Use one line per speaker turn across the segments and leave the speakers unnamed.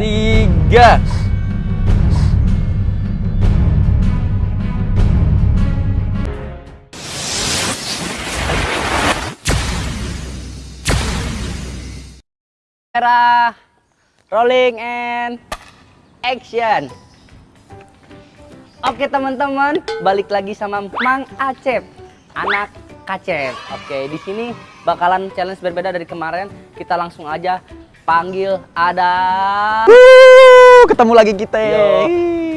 Tiga. Kamera, rolling and action. Oke teman-teman, balik lagi sama Mang Acep, anak Kacep. Oke, di sini bakalan challenge berbeda dari kemarin. Kita langsung aja panggil ada.
Wuh, ketemu lagi kita.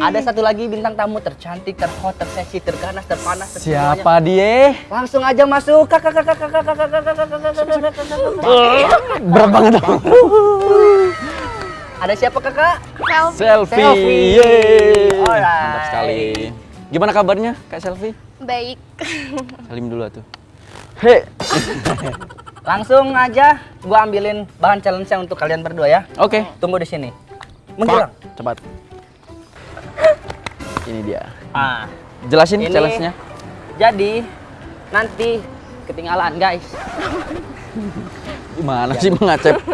Ada satu lagi bintang tamu tercantik, terhot, terseksi, terganas, terpanas.
Siapa dia?
Langsung aja masuk. Kakak kakak kakak kakak kakak kakak kakak.
Berat banget.
Ada siapa kakak?
Selfie.
Selfie. Selfie.
Mantap sekali. Gimana kabarnya Kak Selfie?
Baik.
Salim dulu tuh. Hei.
Langsung aja gua ambilin bahan challenge-nya untuk kalian berdua ya.
Oke.
Tunggu di sini. Menghilang.
Cepat. Ini dia.
Ah,
Jelasin challenge-nya.
jadi nanti ketinggalan guys.
Gimana sih mengacep?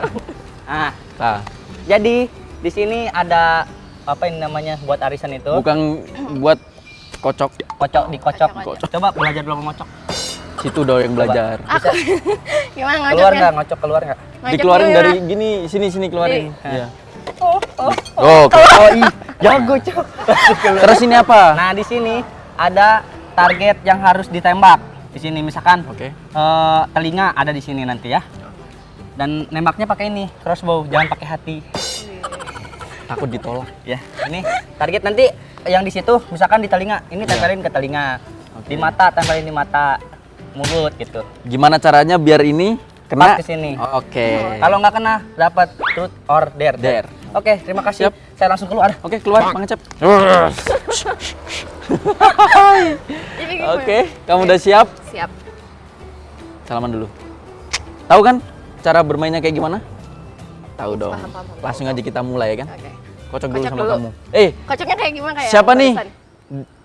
Ah,
Nah,
jadi di sini ada apa ini namanya buat arisan itu?
bukan buat kocok.
Kocok dikocok.
Kocok.
Coba belajar dulu ngocok.
Situ dong yang belajar.
Aku. Gimana
Keluar nggak ngocok keluar nggak?
Dikeluarin
gimana?
dari gini, sini sini keluarin. Iya.
Oh, oh.
Oh, Oke.
Oh, ih, jago cok.
Terus ini apa?
Nah di sini ada target yang harus ditembak. Di sini misalkan
Oke.
eh, telinga ada di sini nanti ya. Dan nembaknya pakai ini crossbow, jangan pakai hati.
Takut ditolak.
Ya, ini target nanti yang di situ misalkan di telinga, ini tempelin ke telinga.
Oke.
Di mata tempelin di mata, mulut gitu.
Gimana caranya biar ini kena?
Pas ke sini.
Oh, Oke.
Kalau nggak kena dapat truth or dare.
Dare.
Oke, terima kasih.
Siap.
Saya langsung keluar.
Oke, keluar Mang Acep.
Ini gimana?
Oke, kamu udah siap?
Siap.
Salaman dulu. Tahu kan cara bermainnya kayak gimana? Tahu dong.
Paham, paham, paham.
Langsung aja kita mulai ya kan?
Oke.
Kocok dulu
Kocok
sama
dulu.
kamu. Eh,
Kocoknya kayak gimana kayak?
siapa nih?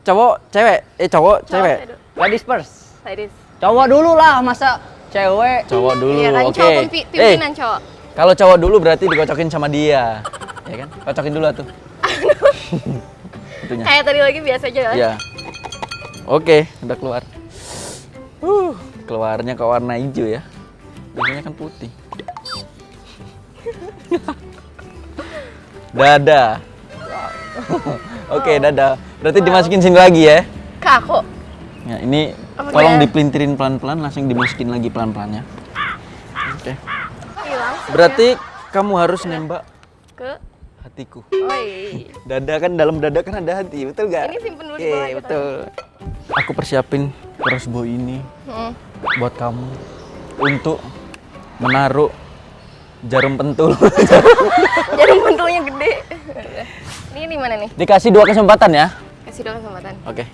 Cowok, cewek? Eh, cowok, cewek?
Cowok,
Ladies first.
Ladies.
Cowok dulu lah, masa cewek?
Cowok dulu.
Iya kan
Oke.
cowok pimpi-
Eh,
pimpinan cowok.
kalau cowok dulu berarti dikocokin sama dia. ya kan? Kocokin dulu tuh. Itunya.
Kayak tadi lagi biasa aja kan?
Iya. Oke, udah keluar. Uh, keluarnya ke warna hijau ya. Biasanya kan putih. dada. Oke, dada. Berarti dimasukin sini lagi ya.
Ke aku.
Ya, ini. Tolong dipelintirin pelan-pelan, langsung dimasukin lagi pelan-pelan ya. Oke.
Hilang.
Berarti kamu harus nembak
ke
hatiku.
Oi.
Dada kan dalam dada kan ada hati, betul gak?
Ini simpen dulu di
Oke,
bawah aja,
betul. Aku persiapin crossbow ini
Hmm.
buat kamu untuk menaruh jarum pentul.
Jarum pentulnya gede. Ini di mana nih?
Dikasih dua kesempatan ya.
Kasih dong kesempatan.
Oke.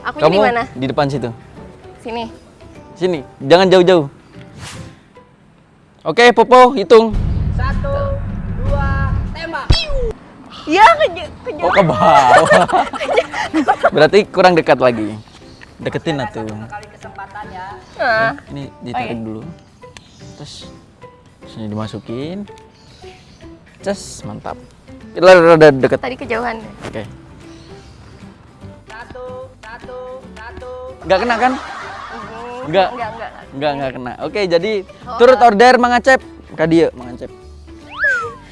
Aku
Kamu
di mana?
di depan situ.
Sini.
Sini, jangan jauh-jauh. Oke, Popo, hitung.
Satu, dua, tembak.
Ya ke ke
Oh, ke bawah. Berarti kurang dekat lagi. Deketin atuh.
Kali kesempatan ya.
Nah.
Ini ditarik
Oke.
dulu. Terus sini dimasukin. Ces, mantap. Udah udah deket.
Tadi kejauhan.
Oke.
Satu,
Nggak kena kan? Enggak.
Enggak, enggak.
Enggak, enggak kena. Oke, jadi turut order Mang Acep. Kak dia, Mang Acep.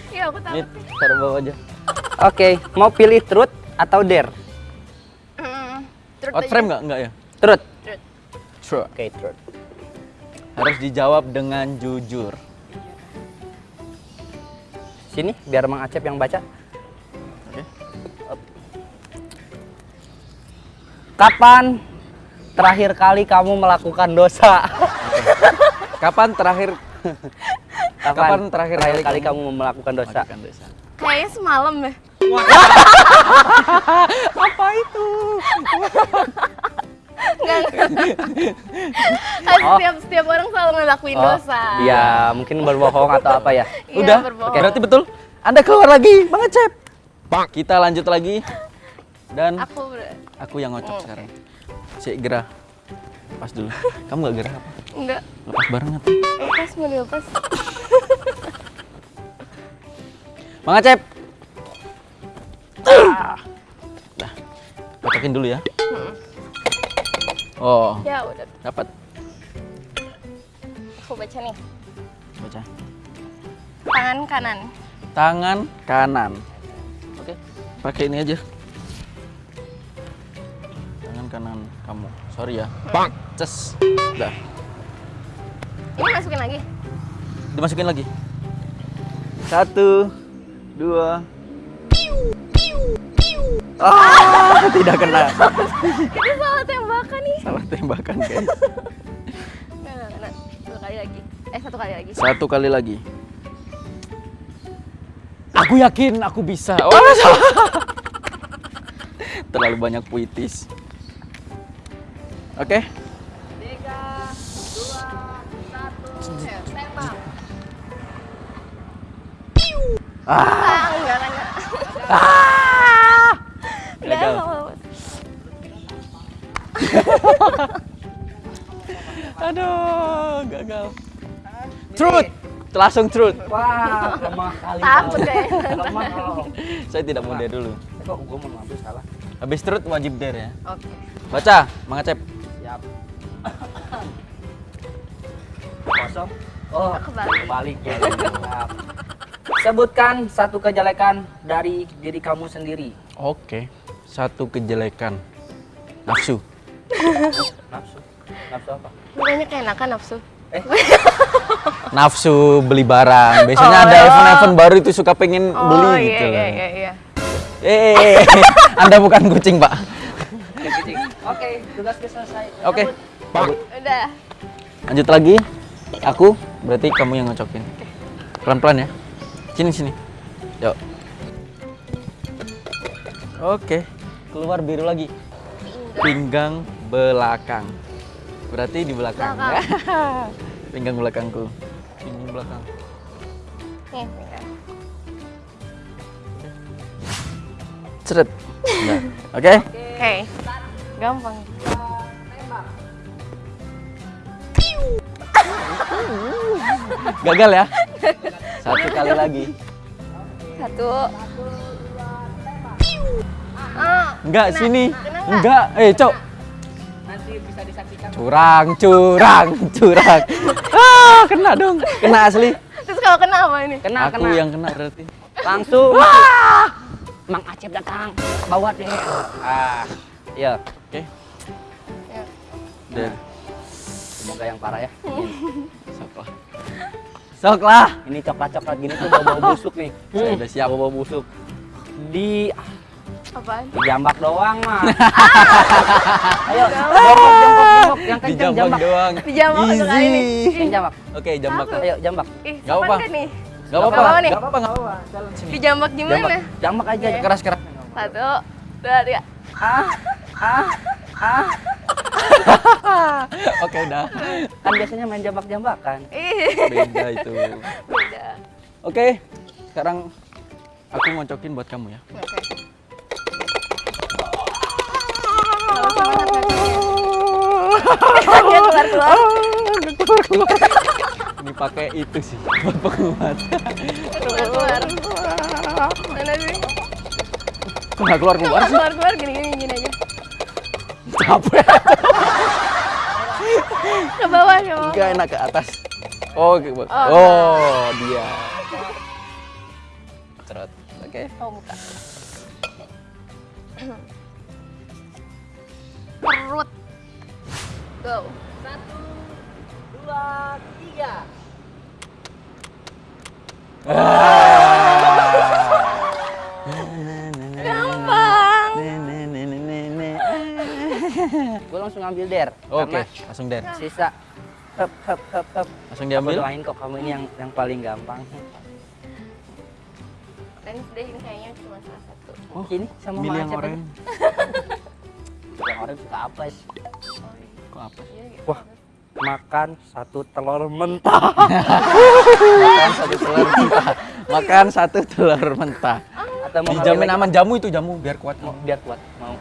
Iya, aku tahu.
Ini taruh bawah aja.
Oke, mau pilih truth atau dare?
Hmm. Terus
Out frame nggak? Enggak ya?
Truth.
Truth.
Sure.
Oke, truth.
Harus dijawab dengan jujur.
Sini, biar Mang Acep yang baca.
Oke.
Kapan terakhir kali kamu melakukan dosa?
Kapan terakhir Kapan terakhir kali
kali
kamu
kamu melakukan dosa?
melakukan dosa?
Kayaknya semalam deh.
Apa itu?
Enggak, enggak. Kan setiap setiap orang selalu ngelakuin dosa.
Iya, mungkin berbohong atau apa ya?
Iya,
Udah?
berbohong.
Oke. Berarti betul? Anda keluar lagi, Bang Acep. Kita lanjut lagi. Dan
Aku
aku yang ngocok sekarang. Si gerah. Pas dulu. Kamu gak gerah apa?
Enggak.
Lepas bareng atau?
Lepas mau dilepas.
Mang Acep. Ah. Dah. Kocokin dulu ya. Oh,
Ya udah.
dapat.
Aku baca nih.
Baca.
Tangan kanan.
Tangan kanan. Oke, pakai ini aja. Kanan kamu. Sorry ya. Bang. Ces. Dah.
Ini masukin lagi.
Dimasukin lagi. Satu, dua. Ah, tidak kena.
Kita salah tembakan nih.
Salah tembakan, guys.
Nggak, nggak. Dua kali lagi. Eh, satu kali lagi.
Satu kali lagi. Aku yakin aku bisa. Oh, salah. Terlalu banyak puitis. Oke.
Tiga, dua, satu.
Tembak.
Ah,
Ah, enggak, enggak,
ah. Gagal. Aduh, gagal. Truth. Langsung truth.
Wah, lemah kali.
Takut kayaknya.
Lemah.
Saya tidak mau dare dulu.
Kok gue mau ngambil salah?
Habis truth wajib dare ya.
Oke.
Baca, Mang Acep.
Oh,
Kebalik.
ya. Sebutkan satu kejelekan dari diri kamu sendiri.
Oke. Satu kejelekan. Nafsu.
Nafsu. Nafsu apa?
Bukannya keenakan nafsu.
Eh,
Nafsu beli barang. Biasanya
Oh,
ada
iya.
event-event baru itu suka pengen
Oh,
beli
iya,
gitu.
iya,
loh.
iya, iya.
Eh, Anda bukan kucing, Pak.
kucing. Oke, tugas selesai.
Oke.
Cabut.
Udah.
Lanjut lagi. Aku, berarti kamu yang ngocokin. Pelan-pelan ya. Sini, sini. Yuk. Oke. Keluar biru lagi. Pinggang belakang. Berarti di belakang.
Belakang.
Pinggang belakangku. Pinggang belakang.
Nih.
Ceret. Oke.
Oke. Gampang.
Gagal ya. Satu kali lagi.
Satu.
Enggak, sini. Enggak. Eh, Cok.
Nanti bisa disaksikan.
Curang, curang, curang. Ah, kena dong. Kena asli.
Terus kalau kena apa ini?
Kena,
Aku
kena.
yang kena berarti.
Langsung. Mang Acep datang. Bawa deh. Ah, iya.
Oke.
Ya.
Dan
Semoga yang parah ya.
sok lah. Sok lah.
Ini coklat-coklat gini tuh bau-bau busuk nih.
Saya udah siap.
Bau-bau busuk. Di
Apaan?
di jambak doang mah. Ayo, jambak, jambak, jambak. Yang kenceng
jambak
jambak.
doang.
Kali ini.
Easy.
Yang jambak.
Oke, jambak.
Apa?
Ayo, jambak.
Ih,
Nggak
sopan
apa-apa.
kan nih?
Gak apa-apa. Gak apa-apa, gak apa-apa. Jalan sini.
Di jambak gimana?
Jambak, jambak aja.
Oke.
Keras keras.
Satu, dua, tiga.
Ah, ah, ah.
Oke, udah.
Kan biasanya main jambak-jambakan.
Ih,
Beda itu.
beda.
Oke, sekarang aku ngocokin buat kamu ya.
Oke. Semangat kakinya. Kakinya keluar-keluar.
Ini pakai itu sih buat penguat.
Keluar-keluar. Mana sih?
Nggak keluar keluar sih.
Keluar-keluar gini-gini gini aja.
Capek.
Ke bawah, ke bawah.
Enggak enak ke atas. Oh, oke. Bu.
Oh.
oh, dia. Cerot. Oke.
Oh, buka. Perut. Go.
Satu, dua, tiga.
Gampang.
Langsung ambil der.
Oke,
Karena
langsung der.
sisa hep hep hep hep.
Langsung
Aku
diambil.
doain kok kamu ini yang yang paling gampang.
Dan deh ini kayaknya cuma salah satu.
Oh, ini sama
Milih yang
aja. Yang orang suka apa sih?
Kok apa?
Iya, gitu.
Wah, makan satu telur mentah.
Makan satu telur mentah. Makan satu telur mentah.
Atau mau
Dijamin aman jamu itu jamu biar kuat.
Mau biar kuat. Mau.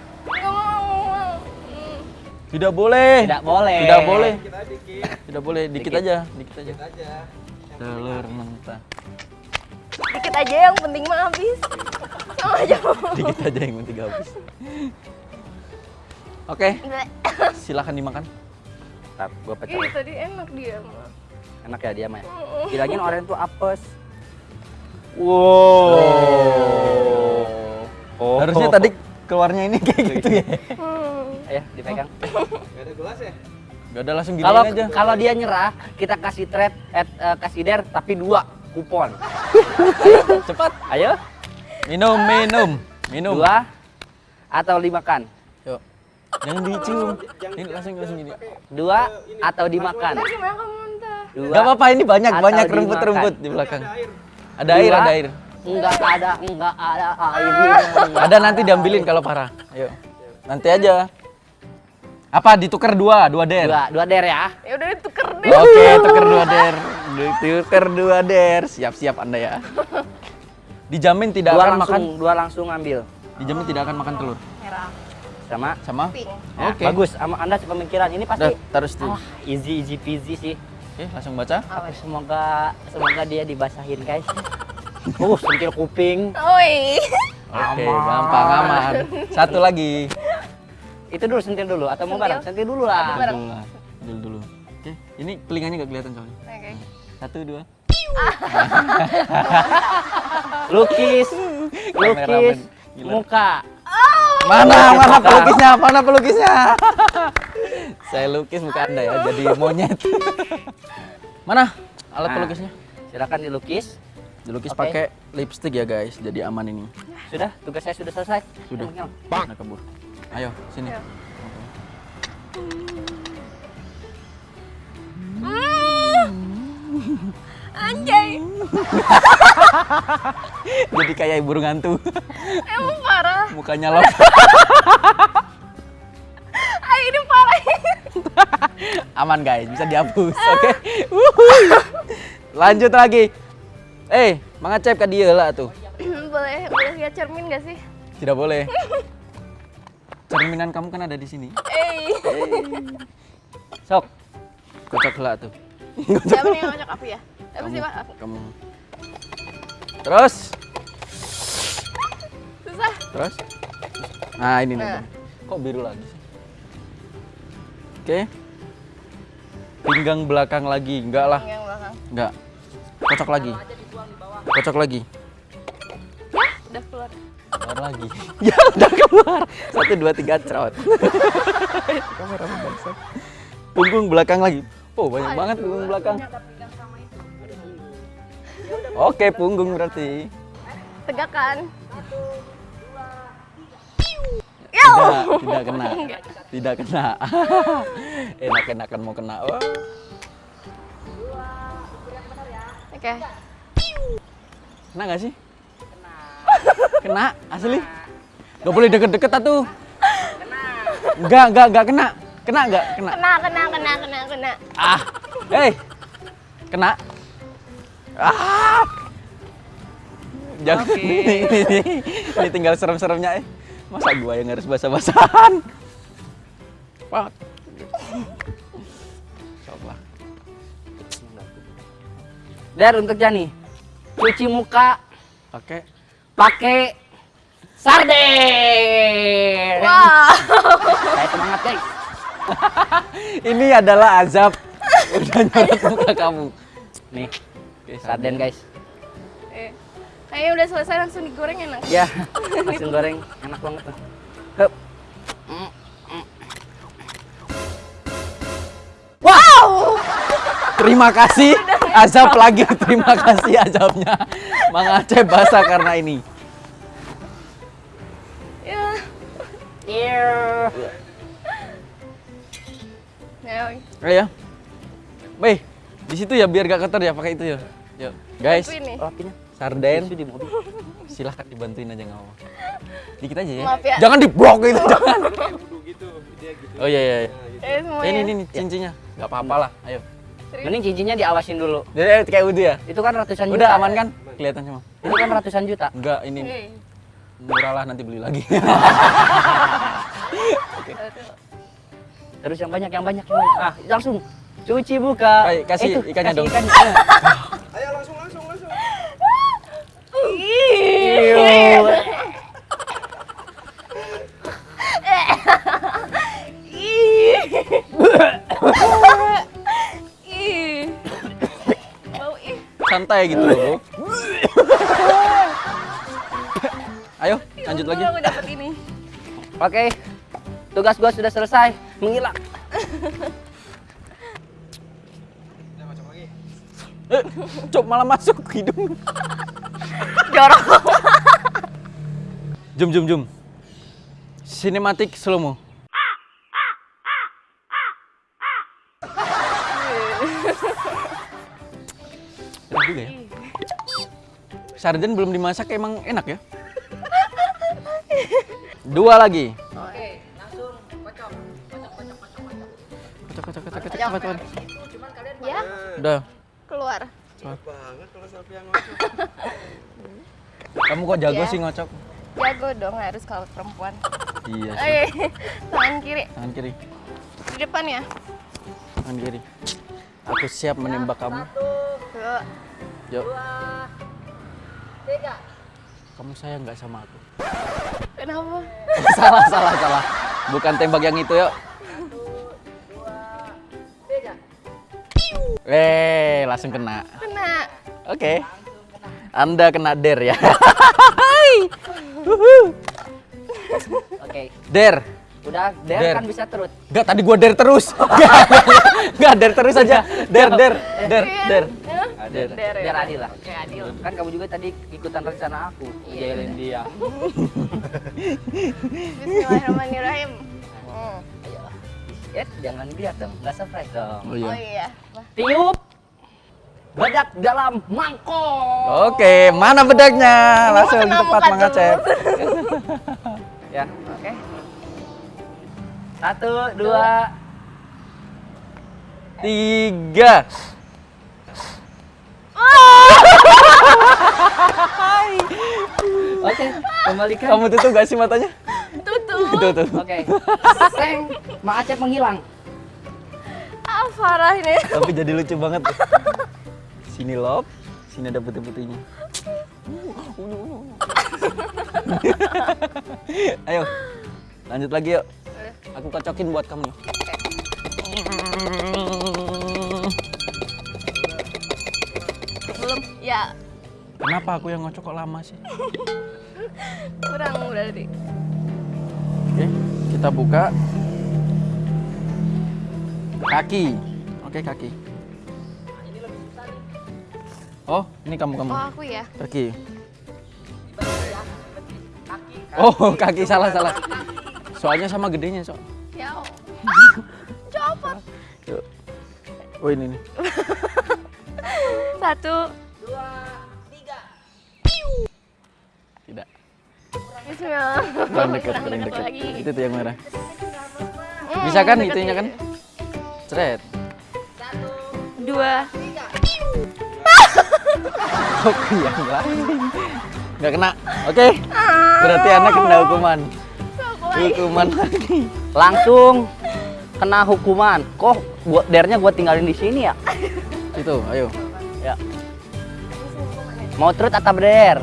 Tidak boleh.
Tidak boleh.
Tidak boleh. Tidak boleh. Dikit aja. Dikit aja. Telur mentah.
Dikit aja yang penting mah habis. Sama aja.
Dikit aja yang penting habis. Oke, silakan dimakan.
Ntar, gua pecah.
Ih, tadi enak dia mah.
Enak ya dia mah. ya? Bilangin orang tuh apes.
Wow.
Oh.
Harusnya tadi keluarnya ini kayak gitu ya.
Hmm.
Ayo dipegang.
Gak ada langsung gini
Kalau
aja.
kalau dia nyerah, kita kasih trade at eh, kasih der tapi dua kupon.
Cepat.
Ayo,
Minum, minum, minum.
dua atau dimakan.
Yuk. Jangan dicium. Ini langsung langsung gini.
Dua atau dimakan. Dua.
Gak apa-apa ini banyak banyak rumput-rumput di belakang. Ada air, ada air.
Enggak ada, enggak ada air.
Ada nanti diambilin kalau parah. Ayo. Nanti aja. Apa ditukar dua, dua der.
Dua, dua der ya.
Ya udah tuker deh.
Oke, tuker dua der. Tuker dua der. Siap-siap Anda ya. Dijamin tidak
Dua
akan
langsung,
makan.
dua langsung ambil.
Dijamin tidak akan makan telur.
Merah.
Sama.
Sama?
Pink.
Nah,
Oke.
Bagus. Sama Anda sepemikiran. Ini
Udah,
pasti
taruh situ.
ah, easy easy peasy sih.
Oke, langsung baca.
Semoga semoga dia dibasahin guys. Uh, sentil kuping.
Oi.
Oke,
Aman.
gampang aman. Satu lagi.
Itu dulu sentil dulu atau mau
Sentil?
bareng? Sentil dulu lah.
Bareng.
Dulu lah. Dulu dulu. Oke, ini telinganya nggak kelihatan soalnya.
Oke.
Satu, dua.
Lukis, lukis muka.
Mana, mana pelukisnya? Mana pelukisnya? Saya lukis muka Anda ya, jadi monyet. mana alat
Nah.
pelukisnya?
Silakan dilukis.
Dilukis
Oke.
pakai lipstick ya guys, jadi aman ini.
Sudah, tugas saya sudah selesai.
Sudah.
Nyong.
Nah, kabur. Ayo, sini.
Ayo. Anjay.
Jadi kayak burung hantu.
Emang parah.
Mukanya lo.
Ay, ini parah.
aman guys, bisa dihapus. Oke. Wuhui. Lanjut lagi. Eh, mangacep ke dia lah tuh.
boleh boleh lihat cermin gak sih?
Tidak boleh. Cerminan kamu kan ada di sini.
Eh.
Sok.
Kocok lah tuh.
Siapa nih yang ngajak aku ya? Apa sih, Pak? Aku.
Kamu. Terus,
Susah.
terus. Nah, ini nih.
Nah.
Bang. Kok biru lagi sih? Oke. Pinggang belakang lagi. Enggak lah.
Yang belakang.
Enggak. Kocok lagi. Kocok lagi.
Udah keluar.
Keluar lagi. ya udah keluar. Satu dua tiga cerot. Kamera bangsat. Punggung belakang lagi. Oh banyak banget punggung belakang. Oke punggung berarti.
Tegakkan.
Tidak, tidak kena. Tidak kena. Enak-enakan mau kena. Wah.
Oke.
Kena nggak sih? Kena. asli? Gak boleh deket-deket atuh. Enggak, enggak, enggak kena. Kena enggak? Kena.
Kena, kena, kena, kena, kena.
Ah, hei, kena. Ah, jangan.
Oke.
Ini, ini, ini tinggal serem-seremnya eh. Masa gua yang harus basah-basahan? Pak. Coba.
Der untuk Jani. Cuci muka
Oke.
Pakai sarden.
Wah.
Saya semangat guys.
Ini adalah azab udah nyorot muka kamu.
Nih,
Oke,
sarden guys.
Eh. Kayaknya udah selesai langsung digoreng enak.
Ya, langsung goreng enak banget tuh. Hup.
Wow.
Terima kasih azab lagi. Terima kasih azabnya. Mang Aceh basah karena ini.
Iya.
Ya.
Ayo ya. Di situ ya biar gak kotor ya pakai itu ya. Yuk, guys.
Bantuin nih.
Oh, apinya.
Sarden.
Di mobil.
Silahkan dibantuin aja nggak apa. Dikit aja ya.
Maaf ya.
Jangan diblok itu, jangan. Oh iya iya. iya.
Eh semuanya.
Ini ini, ini cincinnya. Gak apa-apa lah. Ayo.
Mending cincinnya diawasin dulu.
Jadi eh, kayak udah ya.
Itu kan ratusan juta.
Udah aman kan? Kelihatan cuma.
Itu kan ratusan juta.
Enggak, ini
Eh.
Murah lah nanti beli lagi.
Terus yang banyak, yang banyak, yang banyak. Ah, langsung cuci buka.
Kai- kasih
Itu,
ikannya
kasih
dong.
ikannya.
Ayo langsung langsung langsung.
Iu.
Ih. Bau ih.
Santai gitu loh, lanjut lagi.
Aku dapet ini.
Oke, tugas gua sudah selesai. Menghilang.
Eh, cok malah masuk ke hidung.
Jorok.
Jum jum jum. Sinematik slow mo. Enak juga ya. Sarden belum dimasak emang enak ya? Dua lagi.
Oke, langsung kocok. Kocok, kocok, kocok, kocok.
Kocok kocok kocok kocok
Ya,
Udah.
keluar.
Banget kalau yang ngocok.
Kamu kok jago
Ya.
sih ngocok?
Jago dong harus kalau perempuan.
Iya sih.
Oke, tangan kiri.
Tangan kiri.
Di depan ya.
Tangan kiri. Aku siap menembak kamu.
Tuh.
Yuk.
tiga.
Kamu sayang nggak sama aku?
Kenapa?
salah salah salah. Bukan tembak yang itu yuk.
Tiga.
Eh, langsung kena.
Kena.
Oke. Anda kena der ya.
Oke,
der.
udah der,
Der.
kan bisa terus.
Enggak, tadi gua der terus. Enggak, der terus aja. Der, der, der, der.
Ya?
Der.
Der, ya.
Biar adil lah.
Oke, adil.
Kan kamu juga tadi ikutan rencana aku ngejailin dia.
Bismillahirrahmanirrahim. Hmm.
Ayo. Eh, jangan lihat dong, nggak surprise dong.
Oh
Oh
iya.
iya. Wah,
Tiup bedak dalam mangkok.
Oke, mana bedaknya? Langsung
kena
tempat
muka
mengacep.
Ya, oke. Satu, dua,
Tiga.
Oke. Kembalikan.
Kamu tutup gak sih matanya?
Tutup.
Tutup.
Oke. Seng, Mak Acep menghilang.
Ah, parah ini.
Tapi jadi lucu banget. Sini lop, sini ada putih-putihnya. Ayo, lanjut lagi yuk. Aku kocokin buat kamu.
Belum.
Kenapa aku yang ngocok kok lama sih?
kurang berarti.
Oke, kita buka. Kaki. Oke, kaki. Oh, ini kamu kamu.
Oh, aku ya.
Kaki. Oh, kaki salah salah. Soalnya sama gedenya, so.
Ya. Copot.
Oh, ini nih.
Satu.
Kurang dekat,
Kurang dekat.
Itu tuh yang merah.
Hmm,
Bisa kan itunya
ya.
kan? Cret.
Dua.
Oke, yang lain. Nggak kena. Oke. Berarti anak kena hukuman. Hukuman lagi.
Langsung kena hukuman. Kok gua dernya gua tinggalin di sini ya?
Itu, ayo.
Ya. Mau trut atau der?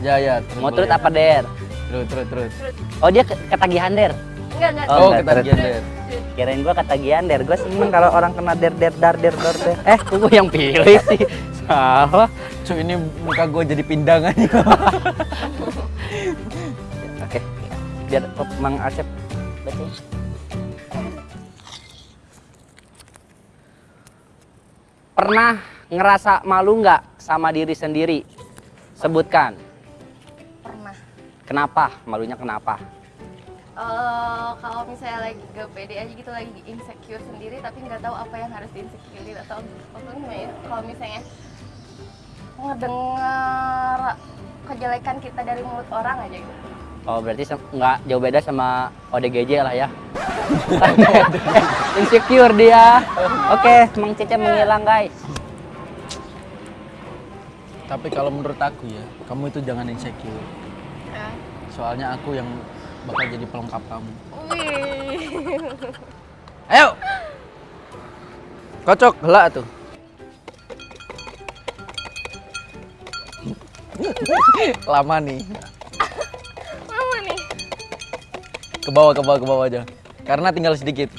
Ya, ya.
Mau trut apa der?
Terus, terus, terus.
Oh dia ke- ketagihan der.
Enggak, enggak.
Oh,
Oh,
enggak,
ketagihan der.
Kirain gua ketagihan der. Gua seneng kalau orang kena der der dar der dar der. Eh, gua yang pilih sih? Salah.
Cuk, ini muka gue jadi pindangan.
Oke. Biar Mang Asep. Pernah ngerasa malu nggak sama diri sendiri? Sebutkan. Kenapa? Malunya kenapa?
Eh, kalau misalnya lagi gak pede aja gitu lagi insecure sendiri tapi nggak tahu apa yang harus diinsecurein atau atau kalau misalnya ngedengar kejelekan kita dari mulut orang aja gitu
Oh berarti nggak jauh beda sama ODGJ lah ya. Insecure dia. Oke, Mang Cece menghilang guys.
Tapi kalau menurut aku ya, kamu itu jangan insecure.
Ya.
Soalnya aku yang bakal jadi pelengkap kamu.
wih
Ayo. Kocok, helak tuh. Lama nih.
Mama nih.
Ke bawah, ke bawah, ke bawah aja. Karena tinggal sedikit.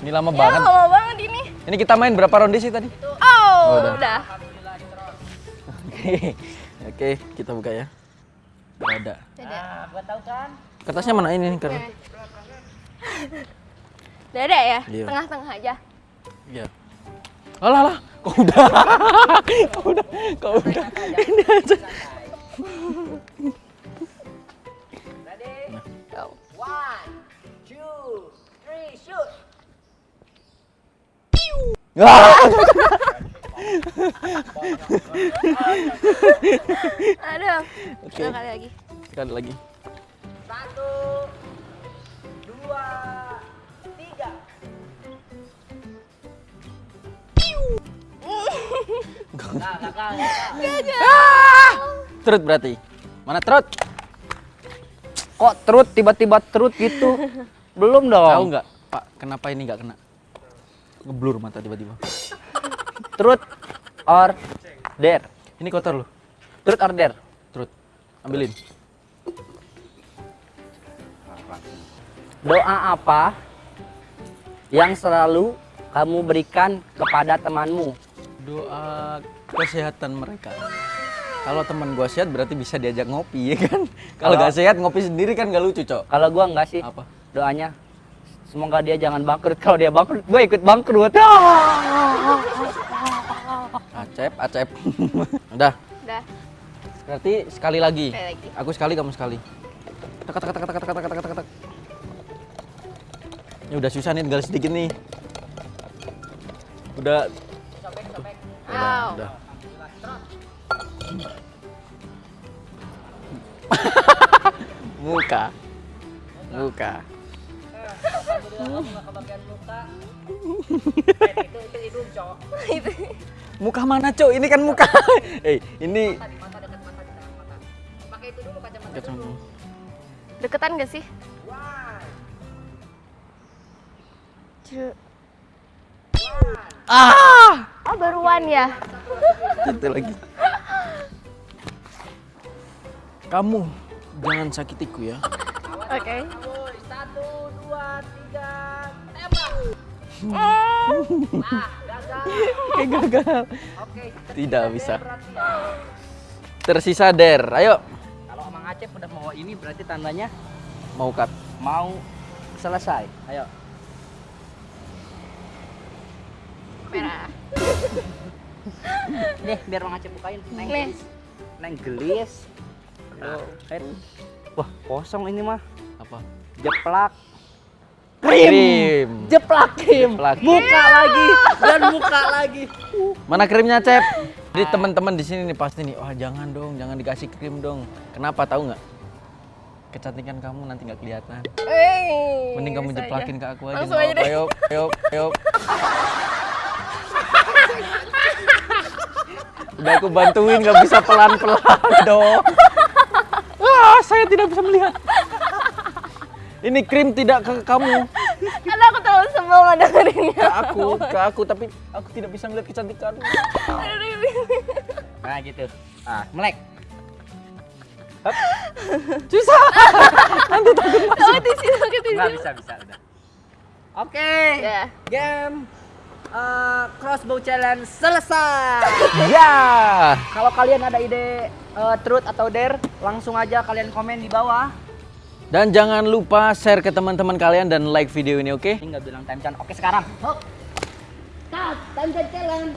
Ini lama
Ya
banget.
lama banget ini.
Ini kita main berapa ronde sih tadi?
Oh,
udah.
udah.
Oke, kita buka ya. Nggak ada.
Dada.
gua tahu kan.
Kertasnya mana ini nih? Karena.
Dada ya?
Iya.
Tengah-tengah aja.
Iya. Alah lah, kok udah. kok udah, kok udah. Ini aja.
Go.
One, two, three, shoot.
Ah!
Aduh.
Oke.
Dua kali lagi.
Sekali lagi.
Satu, dua, tiga. Nah, gagal, gagal.
Trut berarti. Mana trut?
Kok terut tiba-tiba terut gitu? Belum dong.
Tahu nggak, Pak, kenapa ini nggak kena? Ngeblur mata tiba-tiba.
Truth or dare?
Ini kotor loh.
Truth or dare?
Trut. Ambilin.
Doa apa yang selalu kamu berikan kepada temanmu?
Doa kesehatan mereka. Kalau teman gua sehat berarti bisa diajak ngopi ya kan? Kalau nggak sehat ngopi sendiri kan nggak lucu, Cok.
Kalau gua enggak sih.
Apa?
Doanya semoga dia jangan bangkrut. Kalau dia bangkrut, gue ikut bangkrut.
Acep, Acep. Udah.
Udah.
Berarti sekali lagi. Aku sekali, kamu sekali. Tek tek tek tek tek tek tek tek tek. Ini udah susah nih, tinggal sedikit nih. Udah.
Sobek, sobek.
Udah, udah. Muka. Muka. Muka. itu itu hidung, cowok mana, Cok? Ini kan muka. Eh, ini Kacamata.
Deketan gak sih?
Ah!
Oh baruan ya?
Itu lagi. Kamu jangan sakitiku ya.
Oke.
Satu, dua, tiga.
Kayak gagal.
Oke.
Tidak bisa. Tersisa Der. Ayo.
Kalau Mang Acep udah mau ini berarti tandanya
Mau cut.
mau selesai. Ayo.
Merah.
Nih, biar Mang Acep bukain. Neng gelis. Neng gelis. Wah, kosong ini mah.
Apa?
Jeplak.
Krim.
Jeplak krim.
Jeplak.
Muka lagi dan muka lagi.
Mana krimnya, Cep? Jadi teman-teman di sini nih pasti nih, wah jangan dong, jangan dikasih krim dong. Kenapa tahu nggak? Kecantikan kamu nanti nggak kelihatan.
Eh,
Mending kamu jeplakin
aja.
ke aku aja.
Langsung deh.
Ayo, ayo, ayo. Udah aku bantuin, nggak bisa pelan-pelan dong. Wah, saya tidak bisa melihat. Ini krim tidak ke kamu,
Karena aku terlalu sebel ngedengerinnya.
ke aku, ke aku, tapi aku tidak bisa melihat kecantikan.
Nah, gitu. Ah, melek.
Susah.
Kamu di sini, aku di
Enggak
sini.
bisa, bisa udah. Oke.
Ya.
Game eh, crossbow challenge selesai.
Ya.
Kalau kalian ada ide eh, truth atau dare, langsung aja kalian komen di bawah.
Dan jangan lupa share ke teman-teman kalian dan like video ini, oke?
Tinggal bilang time challenge. Oke, sekarang. Hop. Start time challenge.